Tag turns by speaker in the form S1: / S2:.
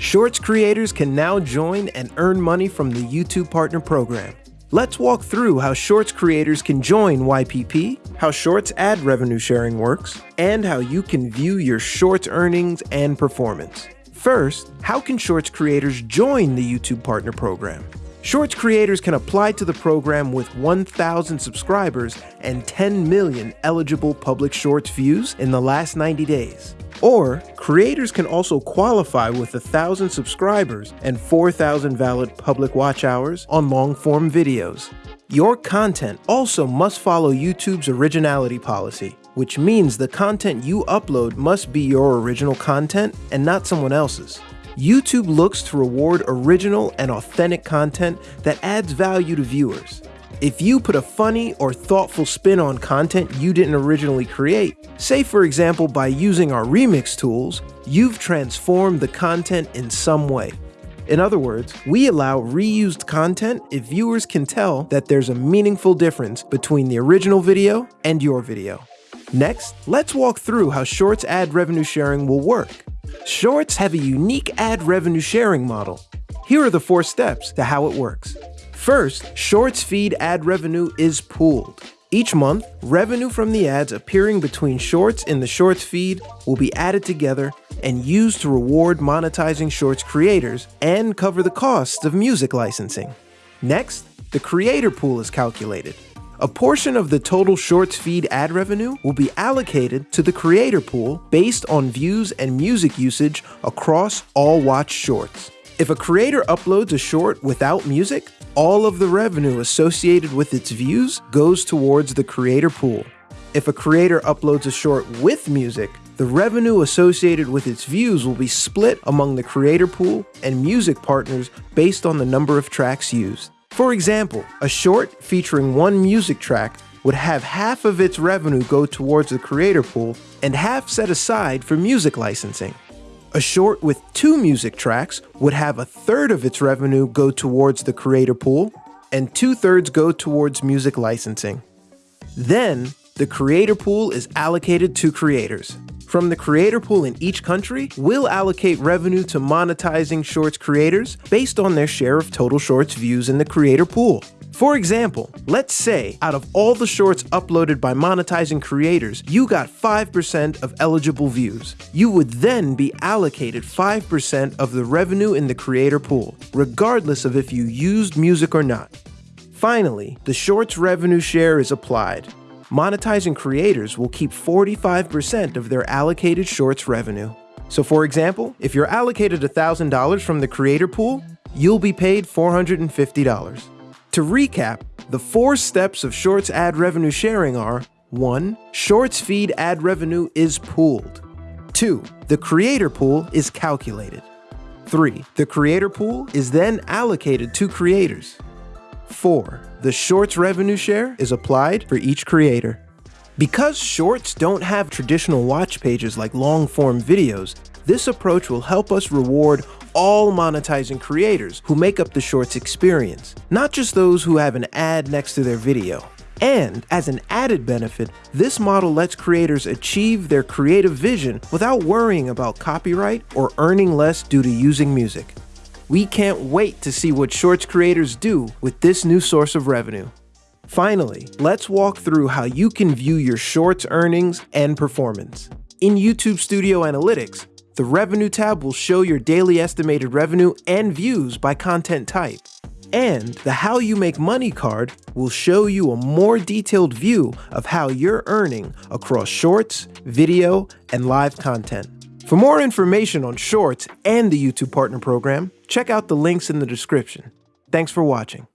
S1: Shorts creators can now join and earn money from the YouTube Partner Program. Let's walk through how Shorts creators can join YPP, how Shorts ad revenue sharing works, and how you can view your Shorts earnings and performance. First, how can Shorts creators join the YouTube Partner Program? Shorts creators can apply to the program with 1,000 subscribers and 10 million eligible public Shorts views in the last 90 days. Or, creators can also qualify with 1,000 subscribers and 4,000 valid public watch hours on long-form videos. Your content also must follow YouTube's originality policy, which means the content you upload must be your original content and not someone else's. YouTube looks to reward original and authentic content that adds value to viewers. If you put a funny or thoughtful spin on content you didn't originally create, say for example by using our remix tools, you've transformed the content in some way. In other words, we allow reused content if viewers can tell that there's a meaningful difference between the original video and your video. Next, let's walk through how Shorts ad revenue sharing will work. Shorts have a unique ad revenue sharing model. Here are the four steps to how it works. First, Shorts feed ad revenue is pooled. Each month, revenue from the ads appearing between Shorts in the Shorts feed will be added together and used to reward monetizing Shorts creators and cover the costs of music licensing. Next, the creator pool is calculated. A portion of the total Shorts feed ad revenue will be allocated to the creator pool based on views and music usage across all watched shorts. If a creator uploads a short without music, all of the revenue associated with its views goes towards the creator pool. If a creator uploads a short with music, the revenue associated with its views will be split among the creator pool and music partners based on the number of tracks used. For example, a short featuring one music track would have half of its revenue go towards the creator pool and half set aside for music licensing. A short with two music tracks would have a third of its revenue go towards the creator pool and two thirds go towards music licensing. Then, the creator pool is allocated to creators. From the creator pool in each country, we'll allocate revenue to monetizing Shorts creators based on their share of total Shorts views in the creator pool. For example, let's say out of all the shorts uploaded by monetizing creators, you got 5% of eligible views. You would then be allocated 5% of the revenue in the creator pool, regardless of if you used music or not. Finally, the shorts revenue share is applied monetizing creators will keep 45% of their allocated shorts revenue. So for example, if you're allocated $1,000 from the creator pool, you'll be paid $450. To recap, the four steps of Shorts ad revenue sharing are 1. Shorts feed ad revenue is pooled. 2. The creator pool is calculated. 3. The creator pool is then allocated to creators. 4. The Shorts revenue share is applied for each creator. Because Shorts don't have traditional watch pages like long-form videos, this approach will help us reward all monetizing creators who make up the Shorts experience, not just those who have an ad next to their video. And as an added benefit, this model lets creators achieve their creative vision without worrying about copyright or earning less due to using music. We can't wait to see what Shorts creators do with this new source of revenue. Finally, let's walk through how you can view your Shorts earnings and performance. In YouTube Studio Analytics, the Revenue tab will show your daily estimated revenue and views by content type. And the How You Make Money card will show you a more detailed view of how you're earning across Shorts, video, and live content. For more information on Shorts and the YouTube Partner Program, check out the links in the description. Thanks for watching.